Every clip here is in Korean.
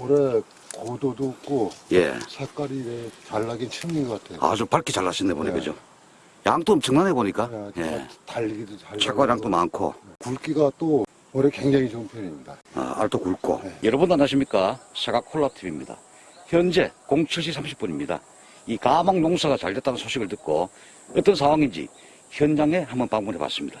올해 고도도 없고 예. 색깔이 잘 나긴 층인 것 같아요. 아주 밝게 잘 나셨네 보니 네. 그죠? 양도 엄청나네 보니까. 네, 예. 달리기도 잘 착과량도 많고 굵기가 또 올해 굉장히 좋은 편입니다. 아, 알도 굵고. 네. 여러분 안녕하십니까? 사각 콜라TV입니다. 현재 07시 30분입니다. 이 가망 농사가 잘 됐다는 소식을 듣고 어떤 상황인지 현장에 한번 방문해 봤습니다.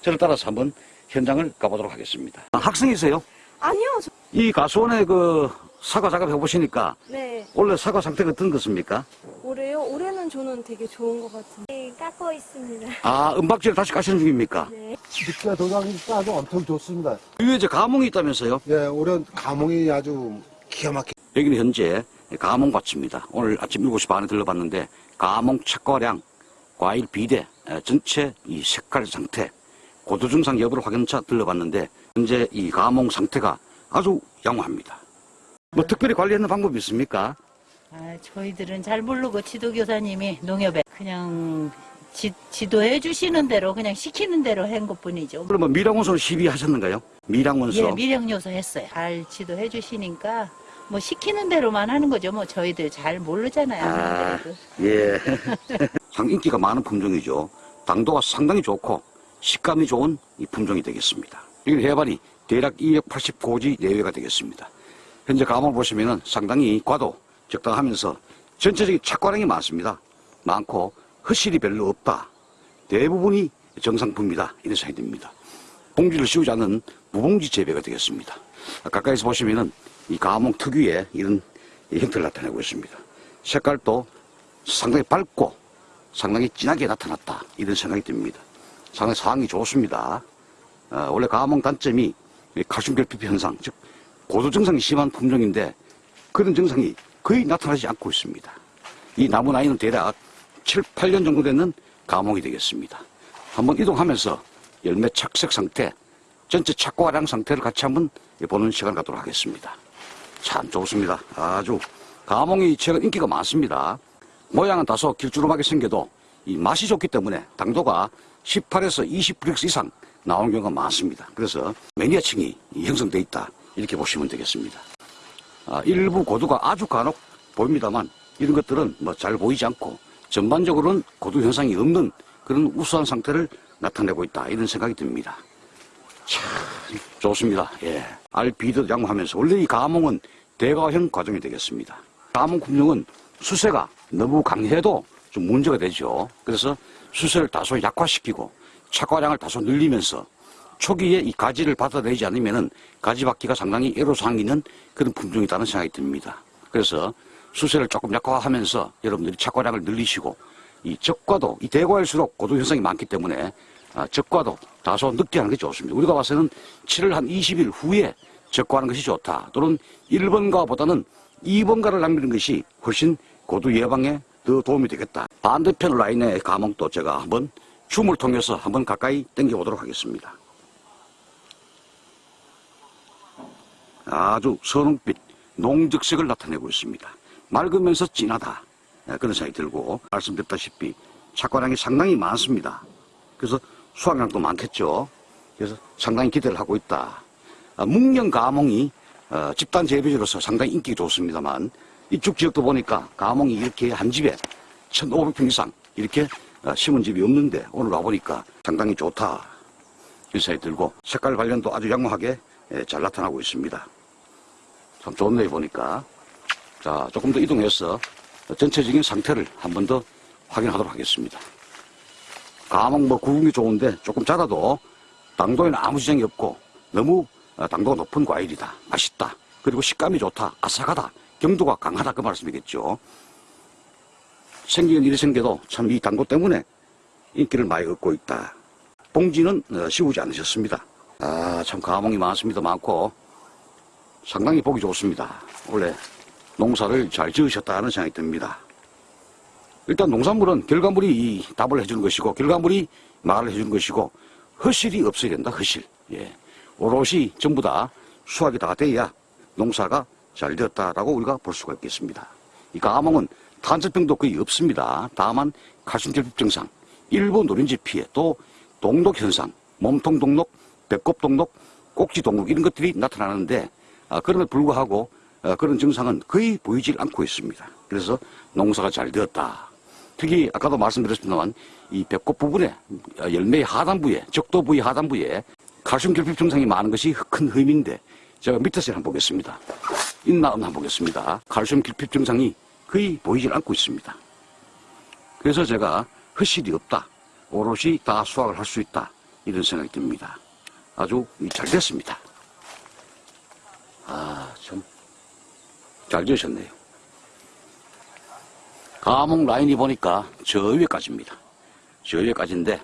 저를 따라서 한번 현장을 가보도록 하겠습니다. 아, 학생이세요? 아니요, 저- 이 가수원에 그 사과 작업 해보시니까 네. 원래 사과 상태가 어떤 것입니까? 올해요? 올해는 저는 되게 좋은 것 같은데. 네, 깎고 있습니다. 아, 은박지를 다시 까시는 중입니까? 네. 늦게 도장이 따도 엄청 좋습니다. 위에 이제 가몽이 있다면서요? 예, 올해 감홍이 아주 기가 막혀. 여기는 현재 가몽밭입니다. 오늘 아침 7시 반에 들러봤는데 가몽 착과량, 과일 비대, 에, 전체 이 색깔 상태, 고도 증상 여부를 확인차 들러봤는데 현재 이 가몽 상태가 아주 양호합니다. 뭐 특별히 관리하는 방법이 있습니까? 아, 저희들은 잘 모르고 지도교사님이 농협에 그냥 지, 지도해 주시는 대로 그냥 시키는 대로 한 것뿐이죠. 그러면 미량원소는 시비하셨는가요? 미량원소. 예, 미령요소 했어요. 잘 지도해 주시니까 뭐 시키는 대로만 하는 거죠. 뭐 저희들 잘 모르잖아요. 아. 예. 상 인기가 많은 품종이죠. 당도가 상당히 좋고 식감이 좋은 이 품종이 되겠습니다. 이 해발이 대략 280고지 내외가 되겠습니다. 현재 감을 보시면은 상당히 과도 적당하면서 전체적인 착과량이 많습니다. 많고 허실이 별로 없다. 대부분이 정상품이다. 이런 생각이 듭니다. 봉지를 씌우지 않은 무봉지 재배가 되겠습니다. 가까이서 보시면은 이 가몽 특유의 이런 형태를 나타내고 있습니다. 색깔도 상당히 밝고 상당히 진하게 나타났다. 이런 생각이 듭니다. 상당히 상황이 좋습니다. 어, 원래 가몽 단점이 이 칼슘 결핍 현상, 즉 고도 증상이 심한 품종인데 그런 증상이 거의 나타나지 않고 있습니다. 이 나무 나이는 대략 7, 8년 정도 되는 가몽이 되겠습니다. 한번 이동하면서 열매 착색 상태, 전체 착과량 상태를 같이 한번 보는 시간 갖도록 하겠습니다. 참 좋습니다. 아주 가몽이 최근 인기가 많습니다. 모양은 다소 길주름하게 생겨도 이 맛이 좋기 때문에 당도가 18에서 20브릭스 이상 나오는 경우가 많습니다. 그래서 매니아층이 형성돼 있다 이렇게 보시면 되겠습니다. 아, 일부 고도가 아주 간혹 보입니다만 이런 것들은 뭐 잘 보이지 않고 전반적으로는 고도 현상이 없는 그런 우수한 상태를 나타내고 있다 이런 생각이 듭니다. 참 좋습니다. 예. 알비드 양호하면서 원래 이 가몽은 대가형 과정이 되겠습니다. 가몽 품종은 수세가 너무 강해도 좀 문제가 되죠. 그래서 수세를 다소 약화시키고 착과량을 다소 늘리면서 초기에 이 가지를 받아내지 않으면은 가지 받기가 상당히 애로사항이 있는 그런 품종이라는 생각이 듭니다. 그래서 수세를 조금 약화하면서 여러분들이 착과량을 늘리시고 이 적과도 이 대과일수록 고도 현상이 많기 때문에 아, 적과도 다소 늦게 하는 게 좋습니다. 우리가 봐서는 7월 한 20일 후에 적과하는 것이 좋다. 또는 1번가보다는 2번가를 남기는 것이 훨씬 고도 예방에 더 도움이 되겠다. 반대편 라인의 감옥도 제가 한번 줌을 통해서 한번 가까이 당겨보도록 하겠습니다. 아주 선홍빛, 농적색을 나타내고 있습니다. 맑으면서 진하다. 네, 그런 생각이 들고 말씀드렸다시피 착과량이 상당히 많습니다. 그래서 수확량도 많겠죠. 그래서 상당히 기대를 하고 있다. 아, 묵령 가몽이 어, 집단 재배지로서 상당히 인기가 좋습니다만 이쪽 지역도 보니까 가몽이 이렇게 한 집에 1,500평 이상 이렇게 어, 심은 집이 없는데 오늘 와보니까 상당히 좋다. 생각이 들고 색깔 관련도 아주 양호하게 예, 잘 나타나고 있습니다. 참 좋네요 보니까. 자 조금 더 이동해서 전체적인 상태를 한 번 더 확인하도록 하겠습니다. 가몽 뭐 구분이 좋은데 조금 자라도 당도에는 아무 지장이 없고 너무 어, 당도가 높은 과일이다. 맛있다. 그리고 식감이 좋다. 아삭하다. 경도가 강하다. 그 말씀이겠죠. 생기는 일이 생겨도 참이 당도 때문에 인기를 많이 얻고 있다. 봉지는 어, 씌우지 않으셨습니다. 아, 참 가몽이 많습니다. 많고 상당히 보기 좋습니다. 원래 농사를 잘 지으셨다는 생각이 듭니다. 일단 농산물은 결과물이 이 답을 해주는 것이고 결과물이 말을 해주는 것이고 허실이 없어야 된다. 허실. 예. 오롯이 전부 다 수확이 다 돼야 농사가 잘 되었다라고 우리가 볼 수가 있겠습니다. 이 가몽은 탄저병도 거의 없습니다. 다만 칼슘 결핍 증상, 일부 노린지 피해, 또 동독 현상, 몸통 동독, 배꼽 동독, 꼭지 동독 이런 것들이 나타나는데 아, 그럼에도 불구하고 어, 그런 증상은 거의 보이질 않고 있습니다. 그래서 농사가 잘 되었다. 특히 아까도 말씀드렸습니다만 이 배꼽 부분에 어, 열매의 하단부에 적도 부위 하단부에 칼슘 결핍 증상이 많은 것이 큰 흠인데 제가 밑에서 한번 보겠습니다. 있나 없나 보겠습니다. 칼슘 결핍 증상이 거의 보이질 않고 있습니다. 그래서 제가 허실이 없다. 오롯이 다 수확을 할 수 있다. 이런 생각이 듭니다. 아주 잘 됐습니다. 아, 참. 잘 지으셨네요. 감옥 라인이 보니까 저 위에까지입니다. 저 위에까지인데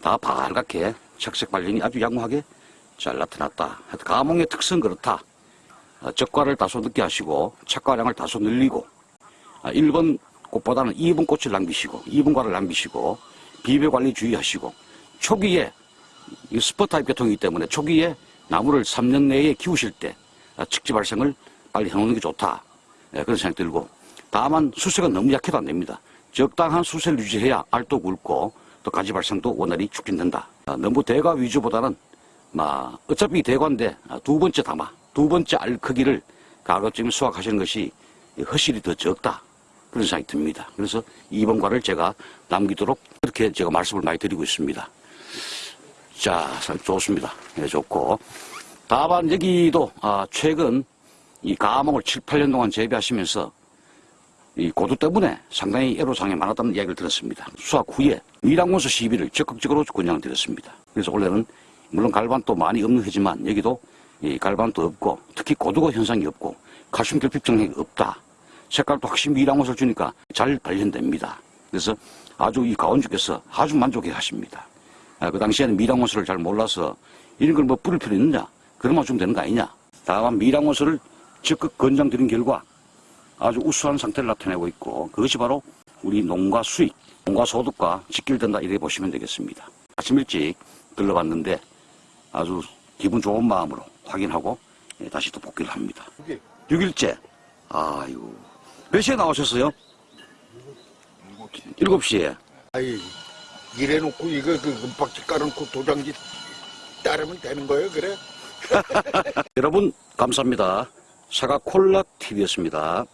다 바알갛게 색색 발림이 아주 양호하게 잘 나타났다. 감옥의 특성 그렇다. 어, 적과를 다소 늦게 하시고 착과량을 다소 늘리고 아, 1번 꽃보다는 2번 꽃을 남기시고 2번 과를 남기시고 비배 관리 주의하시고 초기에 이 스포 타입 계통이기 때문에 초기에 나무를 3년 내에 키우실 때 아, 측지 발생을 빨리 해놓는 게 좋다. 예, 그런 생각이 들고 다만 수세가 너무 약해도 안 됩니다. 적당한 수세를 유지해야 알도 굵고 또 가지 발생도 원활히 촉진된다. 아, 너무 대가 위주보다는 마, 어차피 아, 두 번째 담아 두 번째 알 크기를 가급적이면 수확하시는 것이 허실이 더 적다. 그런 생각이 듭니다. 그래서 2번 과를 제가 남기도록 그렇게 제가 말씀을 많이 드리고 있습니다. 자, 참 좋습니다. 예, 좋고. 다만 여기도 아, 최근 이 가목을 7, 8년 동안 재배하시면서 이 고도 때문에 상당히 애로사항이 많았다는 이야기를 들었습니다. 수확 후에 미량원소 시비를 적극적으로 권장을 드렸습니다. 그래서 원래는 물론 갈반도 많이 없는 해지만 여기도 이 갈반도 없고 특히 고도가 현상이 없고 칼슘 결핍 증상이 없다. 색깔도 확실히 미량원소를 주니까 잘 발현됩니다. 그래서 아주 이 가원주께서 아주 만족해 하십니다. 아, 그 당시에는 미량원소를 잘 몰라서 이런 걸 뭐 뿌릴 필요 있느냐? 그러면 주면 되는 거 아니냐? 다만 미량원소를 적극 권장드린 결과 아주 우수한 상태를 나타내고 있고 그것이 바로 우리 농가 수익, 농가 소득과 직결된다 이렇게 보시면 되겠습니다. 아침 일찍 들러봤는데 아주 기분 좋은 마음으로 확인하고 예, 다시 또 복귀를 합니다. 그게 6일째. 아이고. 몇 시에 나오셨어요? 7시에. 아이 이래놓고 이거 그 은박지 깔아놓고 도장지 따르면 되는 거예요 그래? 여러분 감사합니다. 사과 콜라 TV였습니다.